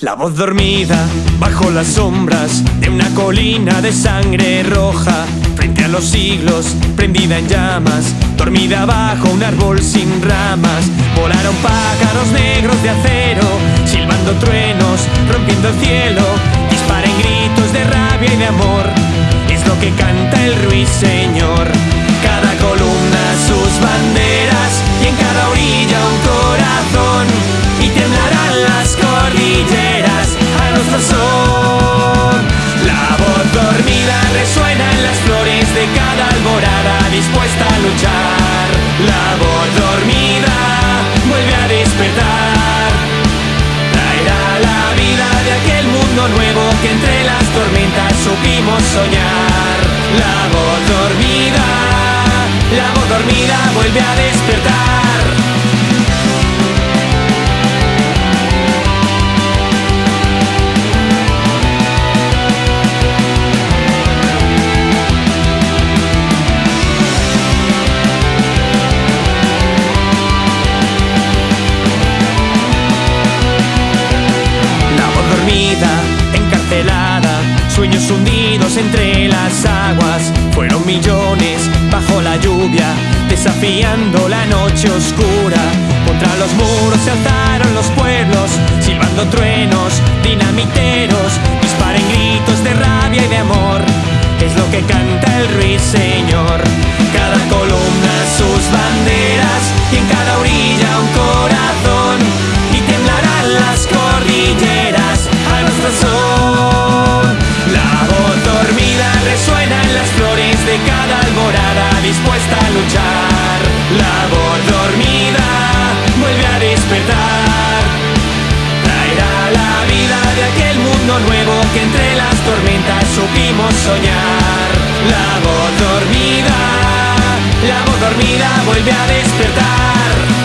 La voz dormida bajo las sombras de una colina de sangre roja, frente a los siglos, prendida en llamas, dormida bajo un árbol sin ramas. Volaron pájaros negros de acero, silbando truenos, rompiendo el cielo, disparen gritos de rabia y de amor. Es lo que canta el ruiseñor. De cada alborada dispuesta a luchar. La voz dormida vuelve a despertar. Traerá la vida de aquel mundo nuevo que entre las tormentas supimos soñar. La voz dormida, la voz dormida vuelve a despertar. Desafiando la noche oscura. Contra los muros se alzaron los pueblos, silbando truenos, dinamiteros, disparen gritos de rabia y de amor. Es lo que canta el ruiseñor. Cada columna sus banderas y en cada orilla un corazón. Y temblarán las cordilleras a nuestro son. La voz dormida resuena en las flores de cada alborada dispuesta La voz dormida vuelve a despertar. Traerá la vida de aquel mundo nuevo que entre las tormentas supimos soñar. La voz dormida, la voz dormida vuelve a despertar.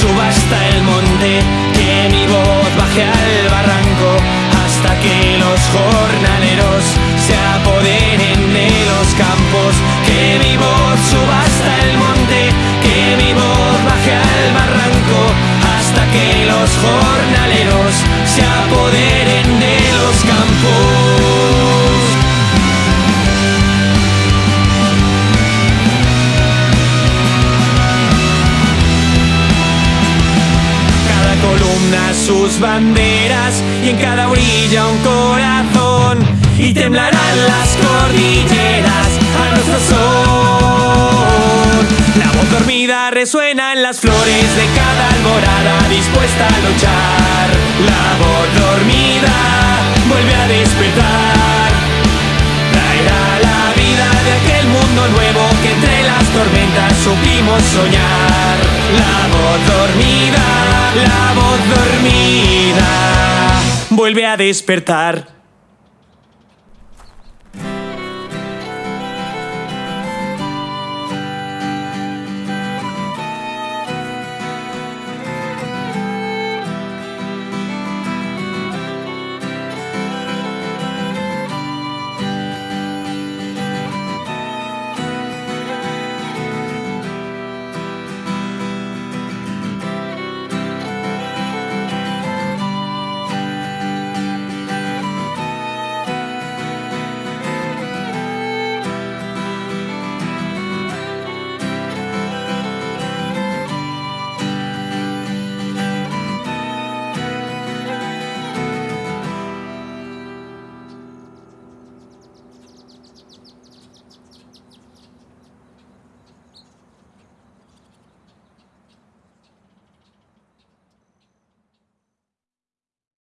Suba hasta el monte, que mi voz baje al barranco, hasta que los jornaleros se apoderen sus banderas y en cada orilla un corazón y temblarán las cordilleras a nuestro son. La voz dormida resuena en las flores de cada alborada dispuesta a luchar. La voz dormida tormentas supimos soñar. La voz dormida, la voz dormida, vuelve a despertar.